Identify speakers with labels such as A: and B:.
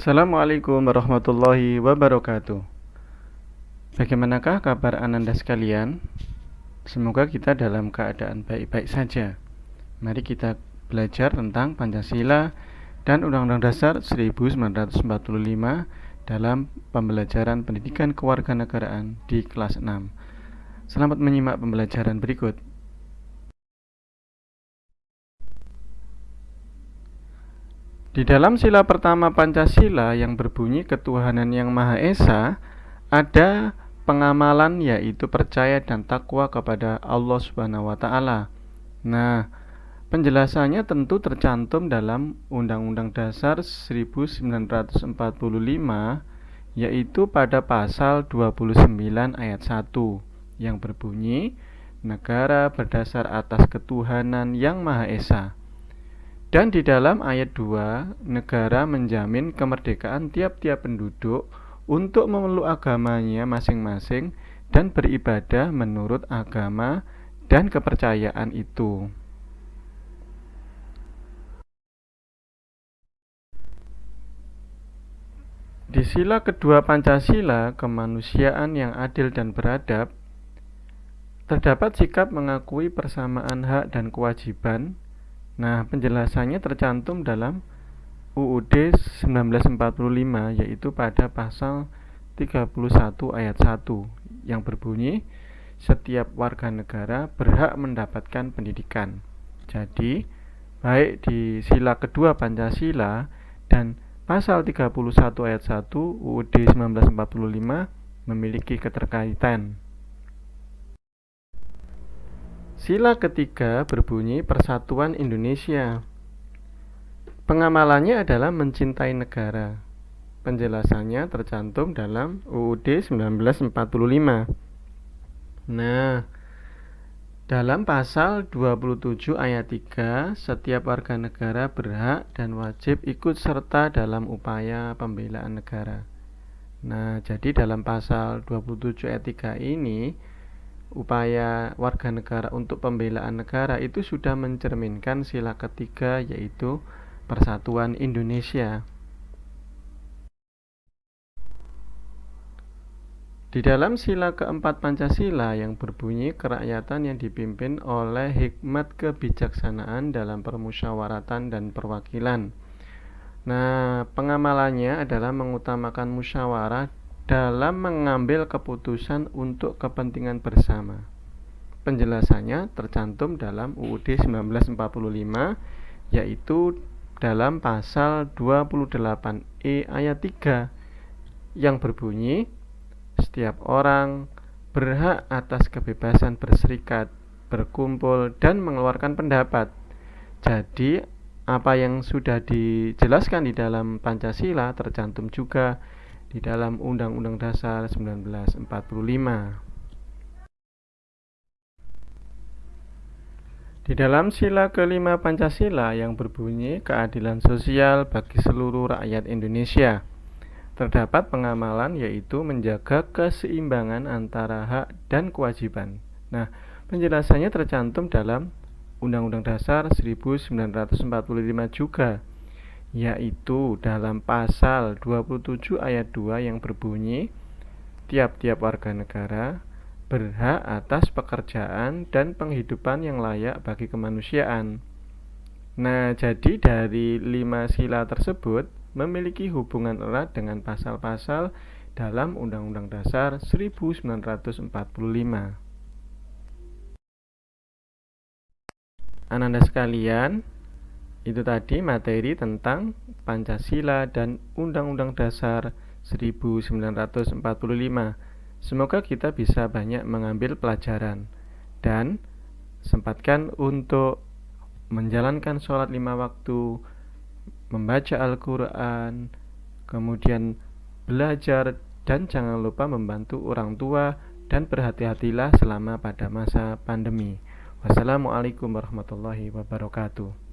A: Assalamualaikum warahmatullahi wabarakatuh. Bagaimanakah kabar ananda sekalian? Semoga kita dalam keadaan baik-baik saja. Mari kita belajar tentang Pancasila dan Undang-Undang Dasar 1945 dalam pembelajaran pendidikan kewarganegaraan di kelas 6 Selamat menyimak pembelajaran berikut Di dalam sila pertama Pancasila yang berbunyi ketuhanan yang Maha Esa, ada pengamalan yaitu percaya dan takwa kepada Allah Subhanahu wa taala. Nah, penjelasannya tentu tercantum dalam Undang-Undang Dasar 1945 yaitu pada pasal 29 ayat 1 yang berbunyi negara berdasar atas ketuhanan yang Maha Esa. Dan di dalam ayat 2, negara menjamin kemerdekaan tiap-tiap penduduk untuk memeluk agamanya masing-masing dan beribadah menurut agama dan kepercayaan itu. Di sila kedua Pancasila, kemanusiaan yang adil dan beradab, terdapat sikap mengakui persamaan hak dan kewajiban Nah, penjelasannya tercantum dalam UUD 1945 yaitu pada pasal 31 ayat 1 yang berbunyi setiap warga negara berhak mendapatkan pendidikan. Jadi, baik di sila kedua Pancasila dan pasal 31 ayat 1 UUD 1945 memiliki keterkaitan. Sila ketiga berbunyi Persatuan Indonesia. Pengamalannya adalah mencintai negara. Penjelasannya tercantum dalam UUD 1945. Nah, dalam pasal 27 ayat 3, setiap warga negara berhak dan wajib ikut serta dalam upaya pembelaan negara. Nah, jadi dalam pasal 27 ayat 3 ini upaya warga negara untuk pembelaan negara itu sudah mencerminkan sila ketiga yaitu persatuan Indonesia. Di dalam sila keempat Pancasila yang berbunyi kerakyatan yang dipimpin oleh hikmat kebijaksanaan dalam permusyawaratan dan perwakilan. Nah, pengamalannya adalah mengutamakan musyawarah dalam mengambil keputusan untuk kepentingan bersama. Penjelasannya tercantum dalam UUD 1945 yaitu dalam pasal 28E ayat 3 yang berbunyi setiap orang berhak atas kebebasan berserikat, berkumpul dan mengeluarkan pendapat. Jadi apa yang sudah dijelaskan di dalam Pancasila tercantum juga di dalam Undang-Undang Dasar 1945. Di dalam sila kelima Pancasila yang berbunyi keadilan sosial bagi seluruh rakyat Indonesia, terdapat pengamalan yaitu menjaga keseimbangan antara hak dan kewajiban. Nah, penjelasannya tercantum dalam Undang-Undang Dasar 1945 juga yaitu dalam pasal 27 ayat 2 yang berbunyi tiap-tiap warga negara berhak atas pekerjaan dan penghidupan yang layak bagi kemanusiaan. Nah, jadi dari lima sila tersebut memiliki hubungan erat dengan pasal-pasal dalam Undang-Undang Dasar 1945. Ananda sekalian, itu tadi materi tentang Pancasila dan Undang-Undang Dasar 1945. Semoga kita bisa banyak mengambil pelajaran dan sempatkan untuk menjalankan sholat lima waktu, membaca Al-Quran, kemudian belajar dan jangan lupa membantu orang tua dan berhati-hatilah selama pada masa pandemi. Wassalamualaikum warahmatullahi wabarakatuh.